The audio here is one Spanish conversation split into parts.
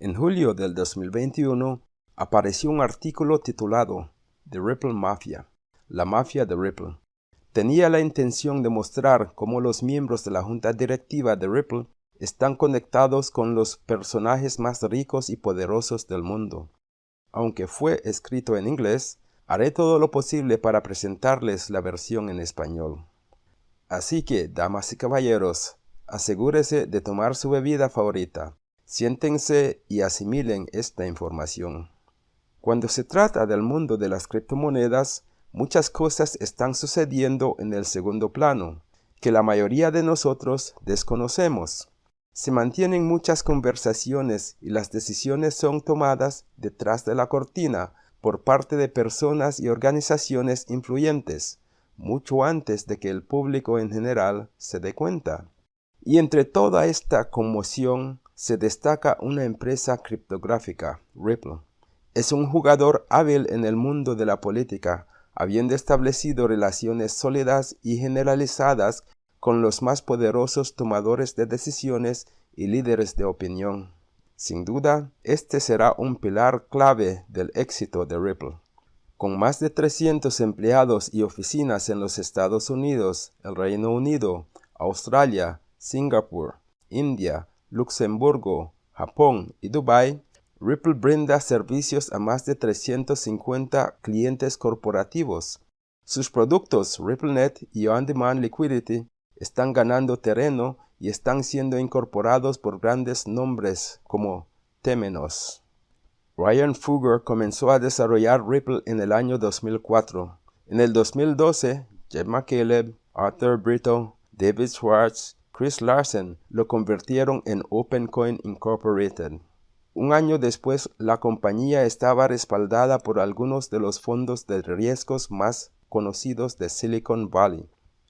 En julio del 2021 apareció un artículo titulado The Ripple Mafia, la mafia de Ripple. Tenía la intención de mostrar cómo los miembros de la junta directiva de Ripple están conectados con los personajes más ricos y poderosos del mundo. Aunque fue escrito en inglés, haré todo lo posible para presentarles la versión en español. Así que, damas y caballeros, asegúrese de tomar su bebida favorita, siéntense y asimilen esta información. Cuando se trata del mundo de las criptomonedas, muchas cosas están sucediendo en el segundo plano, que la mayoría de nosotros desconocemos. Se mantienen muchas conversaciones y las decisiones son tomadas detrás de la cortina por parte de personas y organizaciones influyentes, mucho antes de que el público en general se dé cuenta. Y entre toda esta conmoción se destaca una empresa criptográfica, Ripple. Es un jugador hábil en el mundo de la política, habiendo establecido relaciones sólidas y generalizadas con los más poderosos tomadores de decisiones y líderes de opinión. Sin duda, este será un pilar clave del éxito de Ripple. Con más de 300 empleados y oficinas en los Estados Unidos, el Reino Unido, Australia, Singapur, India, Luxemburgo, Japón y Dubái, Ripple brinda servicios a más de 350 clientes corporativos. Sus productos RippleNet y On-Demand Liquidity están ganando terreno y están siendo incorporados por grandes nombres como Temenos. Ryan Fugger comenzó a desarrollar Ripple en el año 2004. En el 2012, Jeff McCaleb, Arthur Brito, David Schwartz, Chris Larsen lo convirtieron en OpenCoin Incorporated. Un año después, la compañía estaba respaldada por algunos de los fondos de riesgos más conocidos de Silicon Valley.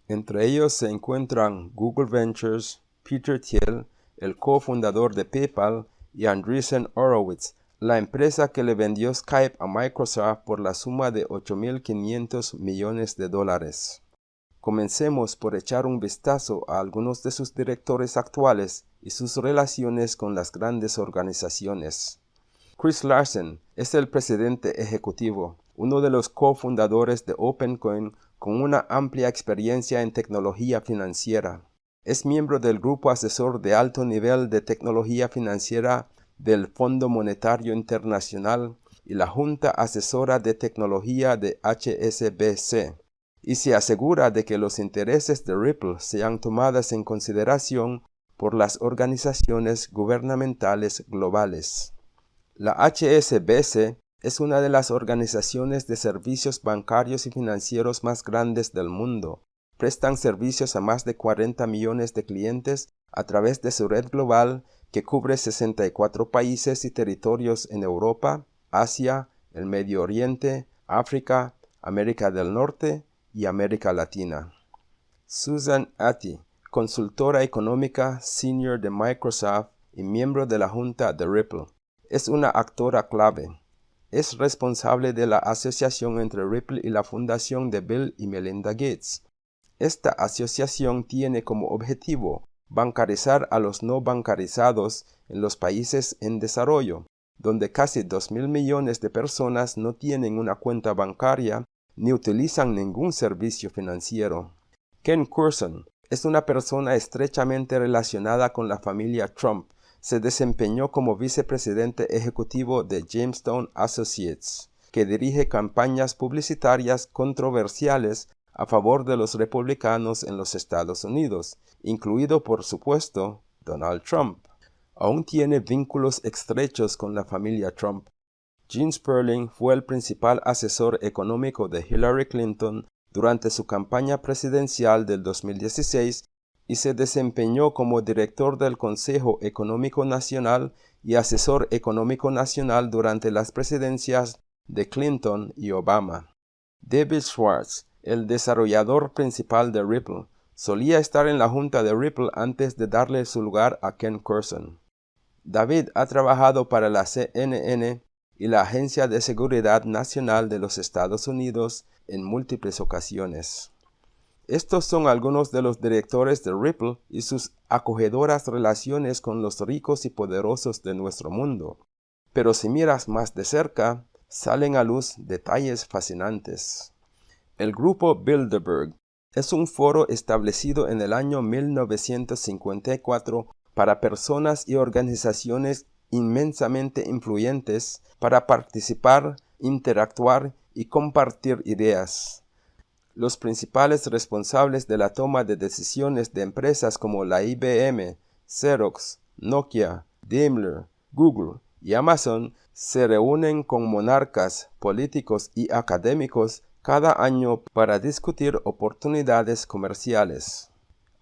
Entre ellos se encuentran Google Ventures, Peter Thiel, el cofundador de PayPal, y Andreessen Horowitz, la empresa que le vendió Skype a Microsoft por la suma de 8.500 millones de dólares. Comencemos por echar un vistazo a algunos de sus directores actuales y sus relaciones con las grandes organizaciones. Chris Larsen es el presidente ejecutivo, uno de los cofundadores de OpenCoin con una amplia experiencia en tecnología financiera. Es miembro del grupo asesor de alto nivel de tecnología financiera del Fondo Monetario Internacional y la Junta Asesora de Tecnología de HSBC y se asegura de que los intereses de Ripple sean tomadas en consideración por las organizaciones gubernamentales globales. La HSBC es una de las organizaciones de servicios bancarios y financieros más grandes del mundo. Prestan servicios a más de 40 millones de clientes a través de su red global que cubre 64 países y territorios en Europa, Asia, el Medio Oriente, África, América del Norte, y América Latina. Susan Atty, consultora económica senior de Microsoft y miembro de la junta de Ripple, es una actora clave. Es responsable de la asociación entre Ripple y la fundación de Bill y Melinda Gates. Esta asociación tiene como objetivo bancarizar a los no bancarizados en los países en desarrollo, donde casi 2 mil millones de personas no tienen una cuenta bancaria ni utilizan ningún servicio financiero. Ken Curson es una persona estrechamente relacionada con la familia Trump. Se desempeñó como vicepresidente ejecutivo de Jamestown Associates, que dirige campañas publicitarias controversiales a favor de los republicanos en los Estados Unidos, incluido por supuesto Donald Trump. Aún tiene vínculos estrechos con la familia Trump, Gene Sperling fue el principal asesor económico de Hillary Clinton durante su campaña presidencial del 2016 y se desempeñó como director del Consejo Económico Nacional y asesor económico nacional durante las presidencias de Clinton y Obama. David Schwartz, el desarrollador principal de Ripple, solía estar en la junta de Ripple antes de darle su lugar a Ken Curson. David ha trabajado para la CNN y la Agencia de Seguridad Nacional de los Estados Unidos en múltiples ocasiones. Estos son algunos de los directores de Ripple y sus acogedoras relaciones con los ricos y poderosos de nuestro mundo. Pero si miras más de cerca, salen a luz detalles fascinantes. El grupo Bilderberg es un foro establecido en el año 1954 para personas y organizaciones inmensamente influyentes para participar, interactuar y compartir ideas. Los principales responsables de la toma de decisiones de empresas como la IBM, Xerox, Nokia, Daimler, Google y Amazon se reúnen con monarcas, políticos y académicos cada año para discutir oportunidades comerciales.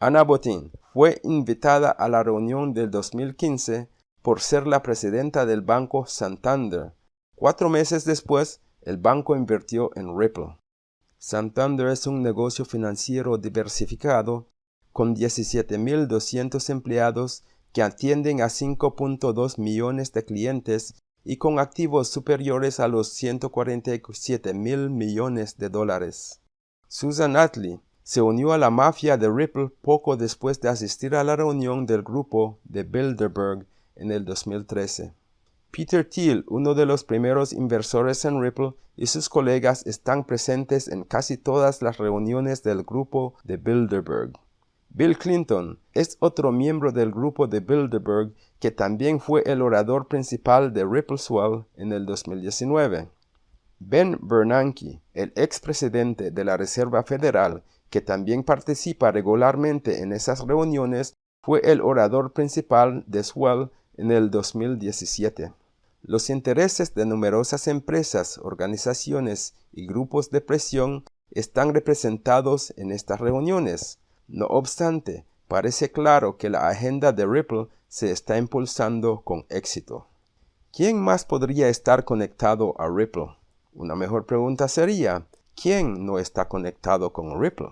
Ana Botín fue invitada a la reunión del 2015 por ser la presidenta del banco Santander. Cuatro meses después, el banco invirtió en Ripple. Santander es un negocio financiero diversificado con 17.200 empleados que atienden a 5.2 millones de clientes y con activos superiores a los 147 mil millones de dólares. Susan Atley se unió a la mafia de Ripple poco después de asistir a la reunión del grupo de Bilderberg en el 2013. Peter Thiel, uno de los primeros inversores en Ripple, y sus colegas están presentes en casi todas las reuniones del grupo de Bilderberg. Bill Clinton es otro miembro del grupo de Bilderberg que también fue el orador principal de Ripple Swell en el 2019. Ben Bernanke, el expresidente de la Reserva Federal, que también participa regularmente en esas reuniones, fue el orador principal de Swell en el 2017. Los intereses de numerosas empresas, organizaciones y grupos de presión están representados en estas reuniones. No obstante, parece claro que la agenda de Ripple se está impulsando con éxito. ¿Quién más podría estar conectado a Ripple? Una mejor pregunta sería, ¿quién no está conectado con Ripple?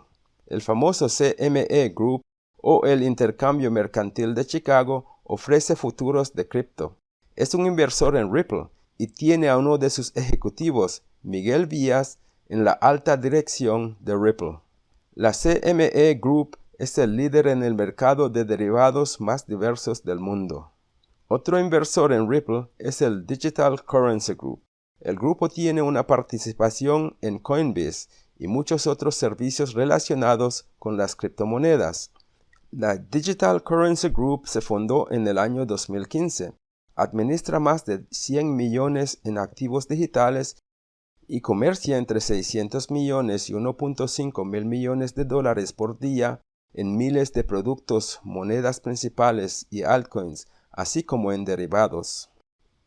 El famoso CME Group o el Intercambio Mercantil de Chicago ofrece futuros de cripto es un inversor en Ripple y tiene a uno de sus ejecutivos, Miguel Vías, en la alta dirección de Ripple. La CME Group es el líder en el mercado de derivados más diversos del mundo. Otro inversor en Ripple es el Digital Currency Group. El grupo tiene una participación en Coinbase y muchos otros servicios relacionados con las criptomonedas. La Digital Currency Group se fundó en el año 2015 administra más de 100 millones en activos digitales y comercia entre 600 millones y 1.5 mil millones de dólares por día en miles de productos, monedas principales y altcoins, así como en derivados.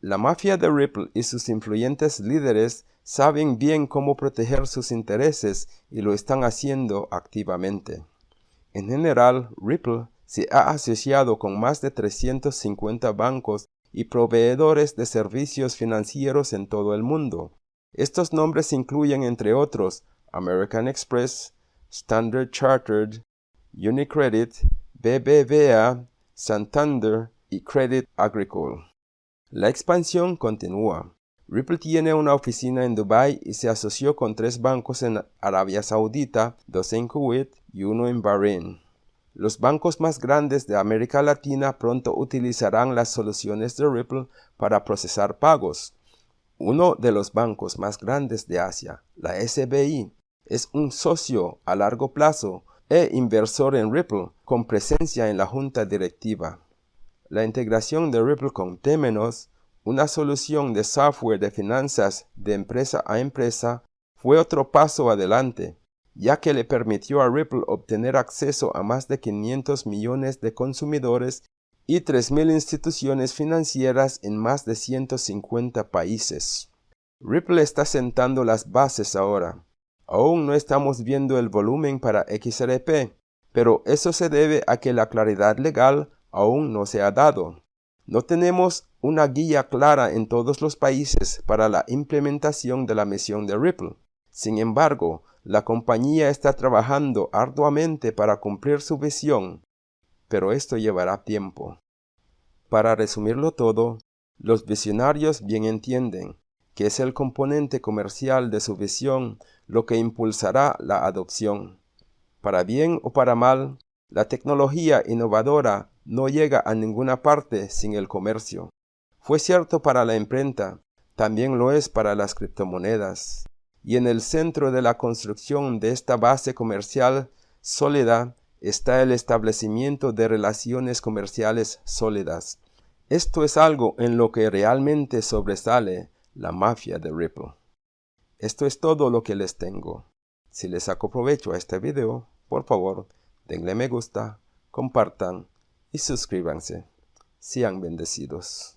La mafia de Ripple y sus influyentes líderes saben bien cómo proteger sus intereses y lo están haciendo activamente. En general, Ripple se ha asociado con más de 350 bancos y proveedores de servicios financieros en todo el mundo. Estos nombres incluyen, entre otros, American Express, Standard Chartered, Unicredit, BBVA, Santander y Credit Agricole. La expansión continúa. Ripple tiene una oficina en Dubai y se asoció con tres bancos en Arabia Saudita, dos en Kuwait y uno en Bahrein. Los bancos más grandes de América Latina pronto utilizarán las soluciones de Ripple para procesar pagos. Uno de los bancos más grandes de Asia, la SBI, es un socio a largo plazo e inversor en Ripple con presencia en la junta directiva. La integración de Ripple con Temenos, una solución de software de finanzas de empresa a empresa, fue otro paso adelante ya que le permitió a Ripple obtener acceso a más de 500 millones de consumidores y 3.000 instituciones financieras en más de 150 países. Ripple está sentando las bases ahora. Aún no estamos viendo el volumen para XRP, pero eso se debe a que la claridad legal aún no se ha dado. No tenemos una guía clara en todos los países para la implementación de la misión de Ripple. Sin embargo, la compañía está trabajando arduamente para cumplir su visión, pero esto llevará tiempo. Para resumirlo todo, los visionarios bien entienden que es el componente comercial de su visión lo que impulsará la adopción. Para bien o para mal, la tecnología innovadora no llega a ninguna parte sin el comercio. Fue cierto para la imprenta, también lo es para las criptomonedas. Y en el centro de la construcción de esta base comercial sólida está el establecimiento de relaciones comerciales sólidas. Esto es algo en lo que realmente sobresale la mafia de Ripple. Esto es todo lo que les tengo. Si les saco provecho a este video, por favor, denle me gusta, compartan y suscríbanse. Sean bendecidos.